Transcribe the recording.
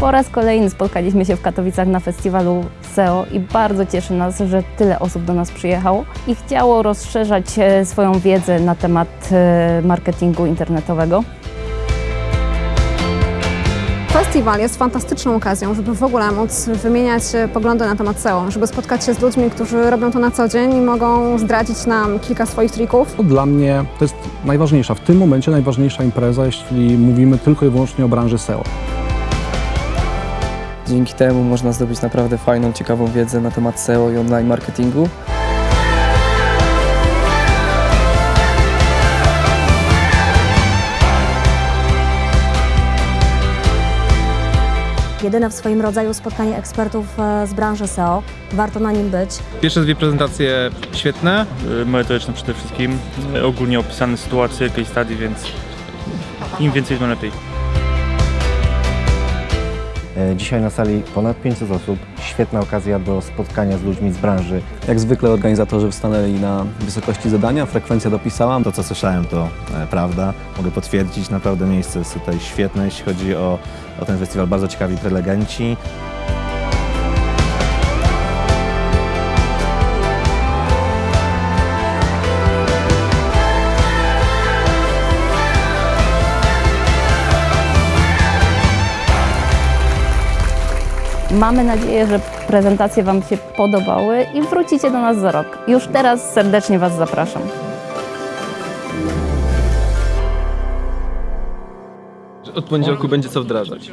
Po raz kolejny spotkaliśmy się w Katowicach na festiwalu SEO i bardzo cieszy nas, że tyle osób do nas przyjechało i chciało rozszerzać e, swoją wiedzę na temat e, marketingu internetowego. Festiwal jest fantastyczną okazją, żeby w ogóle móc wymieniać e, poglądy na temat SEO, żeby spotkać się z ludźmi, którzy robią to na co dzień i mogą zdradzić nam kilka swoich trików. To Dla mnie to jest najważniejsza, w tym momencie najważniejsza impreza, jeśli mówimy tylko i wyłącznie o branży SEO. Dzięki temu można zdobyć naprawdę fajną, ciekawą wiedzę na temat SEO i online marketingu. Jedyne w swoim rodzaju spotkanie ekspertów e, z branży SEO. Warto na nim być. Pierwsze dwie prezentacje świetne. y, merytoryczne przede wszystkim, y, ogólnie opisane sytuacje, case study, więc im więcej, tym lepiej. Dzisiaj na sali ponad 500 osób. Świetna okazja do spotkania z ludźmi z branży. Jak zwykle organizatorzy stanęli na wysokości zadania, frekwencja dopisała. To, co słyszałem, to e, prawda. Mogę potwierdzić, naprawdę miejsce jest tutaj świetne, jeśli chodzi o, o ten festiwal. Bardzo ciekawi prelegenci. Mamy nadzieję, że prezentacje Wam się podobały i wrócicie do nas za rok. Już teraz serdecznie Was zapraszam. Od poniedziałku będzie co wdrażać.